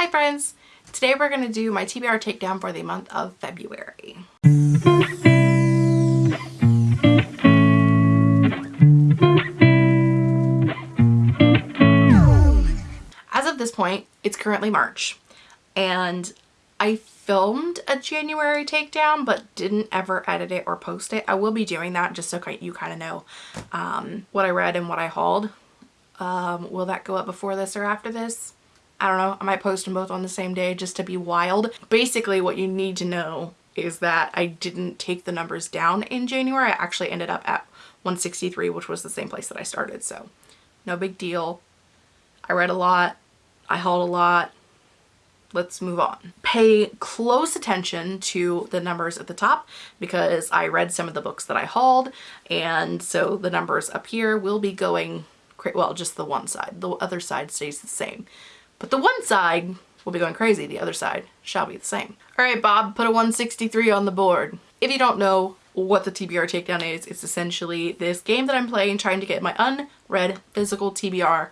Hi friends! Today we're going to do my TBR takedown for the month of February. As of this point, it's currently March and I filmed a January takedown but didn't ever edit it or post it. I will be doing that just so you kind of know um, what I read and what I hauled. Um, will that go up before this or after this? I don't know. I might post them both on the same day just to be wild. Basically what you need to know is that I didn't take the numbers down in January. I actually ended up at 163 which was the same place that I started so no big deal. I read a lot. I hauled a lot let's move on. Pay close attention to the numbers at the top because I read some of the books that I hauled and so the numbers up here will be going, well just the one side, the other side stays the same. But the one side will be going crazy, the other side shall be the same. Alright Bob, put a 163 on the board. If you don't know what the TBR takedown is, it's essentially this game that I'm playing trying to get my unread physical TBR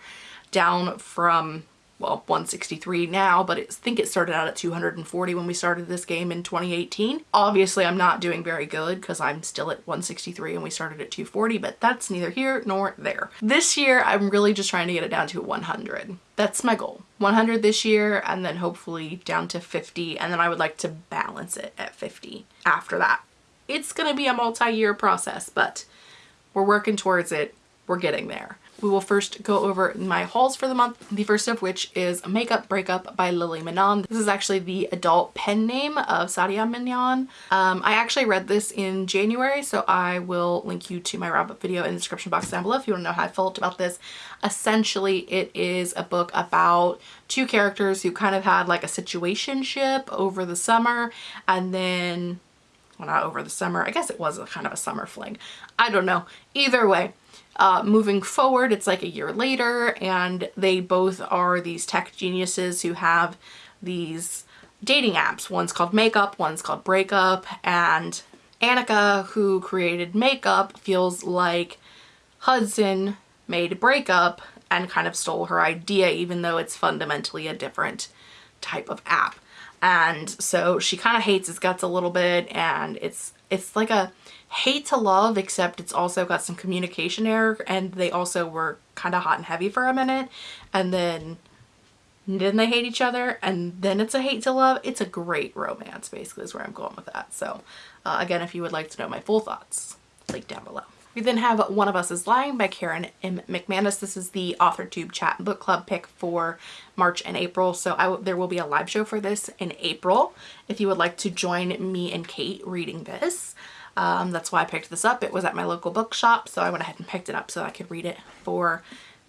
down from well 163 now but I think it started out at 240 when we started this game in 2018 obviously I'm not doing very good because I'm still at 163 and we started at 240 but that's neither here nor there. This year I'm really just trying to get it down to 100 that's my goal. 100 this year and then hopefully down to 50 and then I would like to balance it at 50 after that. It's gonna be a multi-year process but we're working towards it. We're getting there we will first go over my hauls for the month, the first of which is Makeup Breakup by Lily Menon. This is actually the adult pen name of Sandhya Menon. Um, I actually read this in January, so I will link you to my wrap-up video in the description box down below if you want to know how I felt about this. Essentially, it is a book about two characters who kind of had like a situationship over the summer and then well not over the summer I guess it was a kind of a summer fling I don't know either way uh, moving forward, it's like a year later and they both are these tech geniuses who have these dating apps. One's called Makeup, one's called Breakup, and Annika, who created Makeup, feels like Hudson made Breakup and kind of stole her idea even though it's fundamentally a different type of app. And so she kind of hates his guts a little bit and it's it's like a hate to love except it's also got some communication error and they also were kind of hot and heavy for a minute. And then then they hate each other and then it's a hate to love. It's a great romance basically is where i'm going with that. So uh, again if you would like to know my full thoughts link down below we then have One of Us is Lying by Karen M. McManus. This is the AuthorTube chat book club pick for March and April. So there will be a live show for this in April if you would like to join me and Kate reading this. Um, that's why I picked this up. It was at my local bookshop, so I went ahead and picked it up so I could read it for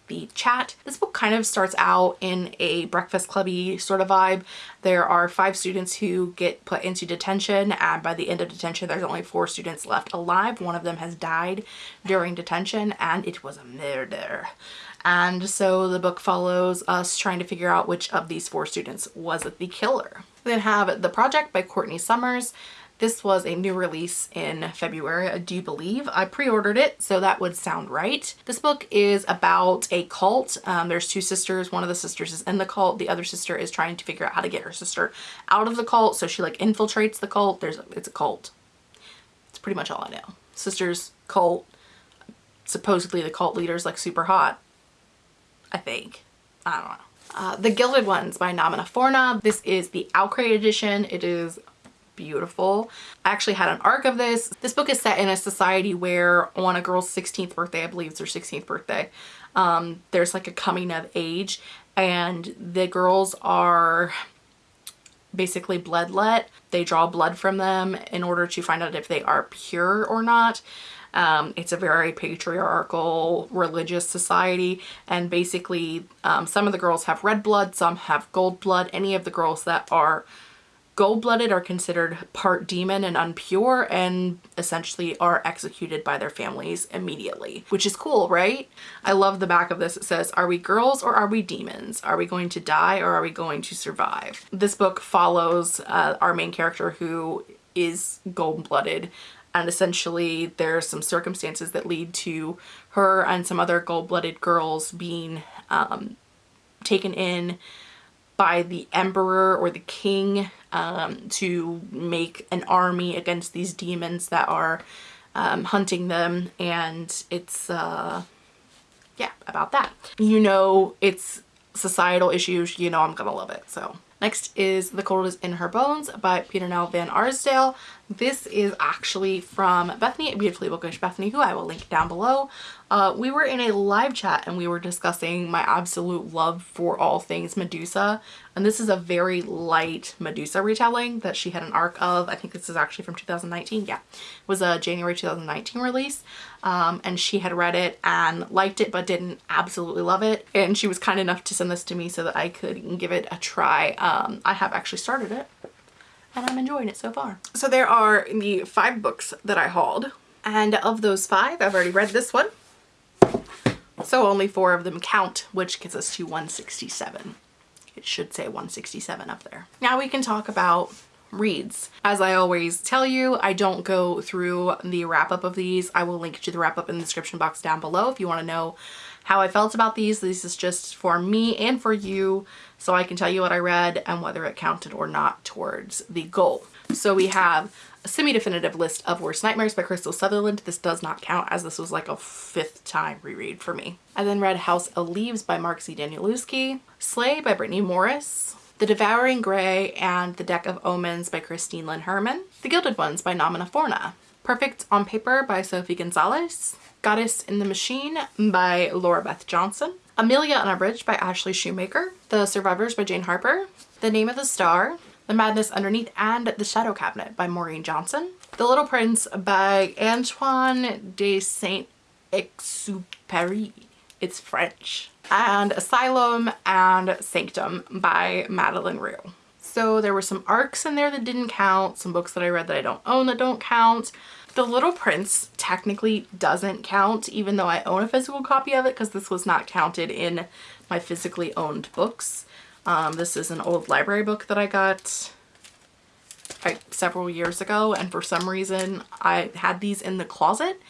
the chat. This book kind of starts out in a breakfast clubby sort of vibe. There are five students who get put into detention and by the end of detention there's only four students left alive. One of them has died during detention and it was a murder. And so the book follows us trying to figure out which of these four students was the killer. We then have The Project by Courtney Summers. This was a new release in February, I do believe. I pre-ordered it, so that would sound right. This book is about a cult. Um, there's two sisters. One of the sisters is in the cult. The other sister is trying to figure out how to get her sister out of the cult. So she like infiltrates the cult. There's It's a cult. It's pretty much all I know. Sisters, cult. Supposedly the cult leader's like super hot. I think. I don't know. Uh, the Gilded Ones by Namina Forna. This is the OwlCrate edition. It is beautiful. I actually had an arc of this. This book is set in a society where on a girl's 16th birthday, I believe it's her 16th birthday, um, there's like a coming of age and the girls are basically bloodlet. They draw blood from them in order to find out if they are pure or not. Um, it's a very patriarchal religious society and basically um, some of the girls have red blood, some have gold blood. Any of the girls that are Gold-blooded are considered part demon and unpure and essentially are executed by their families immediately, which is cool, right? I love the back of this. It says, are we girls or are we demons? Are we going to die or are we going to survive? This book follows uh, our main character who is gold-blooded and essentially there's some circumstances that lead to her and some other gold-blooded girls being um, taken in by the emperor or the king um, to make an army against these demons that are um, hunting them. And it's uh, yeah about that. You know it's societal issues. You know I'm gonna love it. So Next is The Cold is in Her Bones by Peternelle Van Arsdale. This is actually from Bethany, at Beautifully Bookish Bethany, who I will link down below. Uh, we were in a live chat and we were discussing my absolute love for all things Medusa. And this is a very light Medusa retelling that she had an arc of. I think this is actually from 2019. Yeah, it was a January 2019 release. Um, and she had read it and liked it but didn't absolutely love it. And she was kind enough to send this to me so that I could give it a try. Um, I have actually started it and I'm enjoying it so far. So there are the five books that I hauled. And of those five, I've already read this one. So only four of them count, which gets us to 167. It should say 167 up there. Now we can talk about reads. As I always tell you, I don't go through the wrap up of these. I will link to the wrap up in the description box down below if you want to know how I felt about these. This is just for me and for you so I can tell you what I read and whether it counted or not towards the goal. So we have a semi-definitive list of Worst Nightmares by Krystal Sutherland. This does not count as this was like a fifth time reread for me. I then read House of Leaves by Mark Z. Danielewski, Slay by Brittany Morris, The Devouring Grey and The Deck of Omens by Christine Lynn Herman, The Gilded Ones by Namina Forna, Perfect on Paper by Sophie Gonzales, Goddess in the Machine by Lora Beth Johnson, Amelia Unabridged by Ashley Schumacher, The Survivors by Jane Harper, The Name of the Star the Madness Underneath and The Shadow Cabinet by Maureen Johnson. The Little Prince by Antoine de Saint-Exupéry. It's French. And Asylum and Sanctum by Madeleine Roux. So there were some arcs in there that didn't count, some books that I read that I don't own that don't count. The Little Prince technically doesn't count even though I own a physical copy of it because this was not counted in my physically owned books. Um, this is an old library book that I got several years ago and for some reason I had these in the closet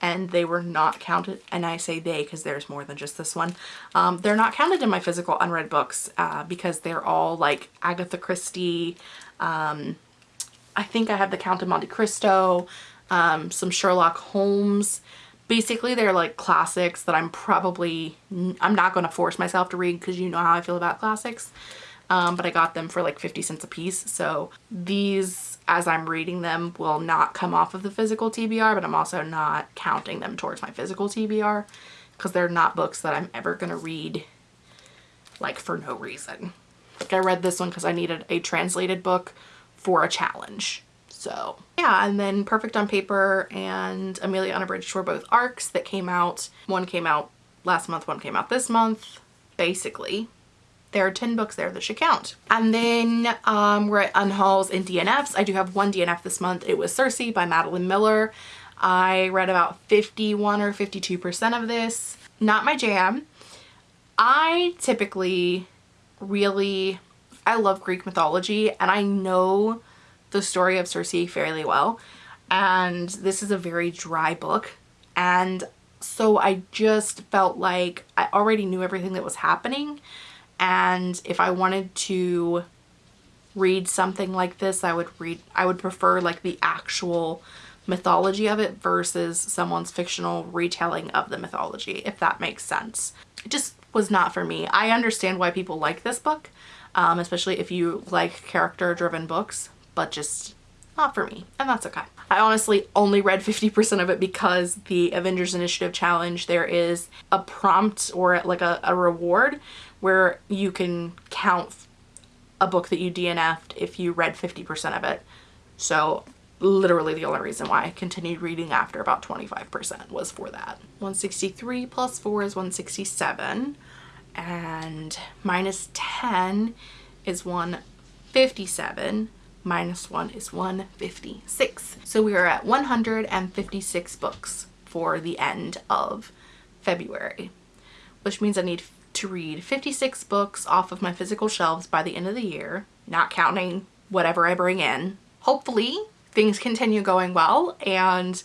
and they were not counted and I say they because there's more than just this one. Um, they're not counted in my physical unread books uh, because they're all like Agatha Christie, um, I think I have the Count of Monte Cristo, um, some Sherlock Holmes, basically they're like classics that I'm probably, I'm not going to force myself to read because you know how I feel about classics. Um, but I got them for like 50 cents a piece. So these, as I'm reading them, will not come off of the physical TBR, but I'm also not counting them towards my physical TBR because they're not books that I'm ever going to read like for no reason. Like I read this one because I needed a translated book for a challenge. So yeah, and then Perfect on Paper and Amelia Unabridged were both arcs that came out. One came out last month, one came out this month, basically. There are 10 books there that should count. And then um, we're at Unhauls and DNFs. I do have one DNF this month. It was Circe by Madeline Miller. I read about 51 or 52% of this. Not my jam. I typically really, I love Greek mythology and I know the story of Circe fairly well and this is a very dry book and so I just felt like I already knew everything that was happening and if I wanted to read something like this I would read I would prefer like the actual mythology of it versus someone's fictional retelling of the mythology if that makes sense. It just was not for me. I understand why people like this book um, especially if you like character driven books but just not for me and that's okay. I honestly only read 50% of it because the Avengers Initiative challenge there is a prompt or like a, a reward where you can count a book that you DNF'd if you read 50% of it. So literally the only reason why I continued reading after about 25% was for that. 163 plus 4 is 167 and minus 10 is 157 minus 1 is 156. So we are at 156 books for the end of February, which means I need to read 56 books off of my physical shelves by the end of the year, not counting whatever I bring in. Hopefully things continue going well and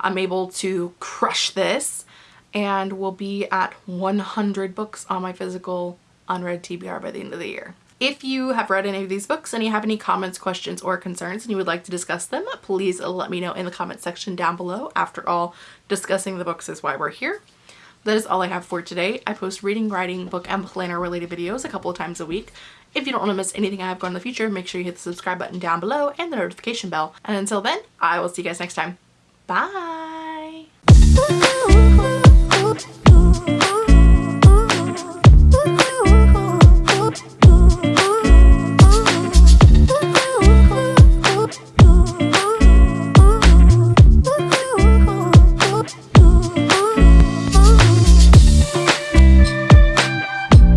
I'm able to crush this and we'll be at 100 books on my physical unread TBR by the end of the year. If you have read any of these books and you have any comments, questions, or concerns and you would like to discuss them, please let me know in the comment section down below. After all, discussing the books is why we're here. That is all I have for today. I post reading, writing, book, and planner related videos a couple of times a week. If you don't want to miss anything I have going in the future, make sure you hit the subscribe button down below and the notification bell. And until then, I will see you guys next time. Bye!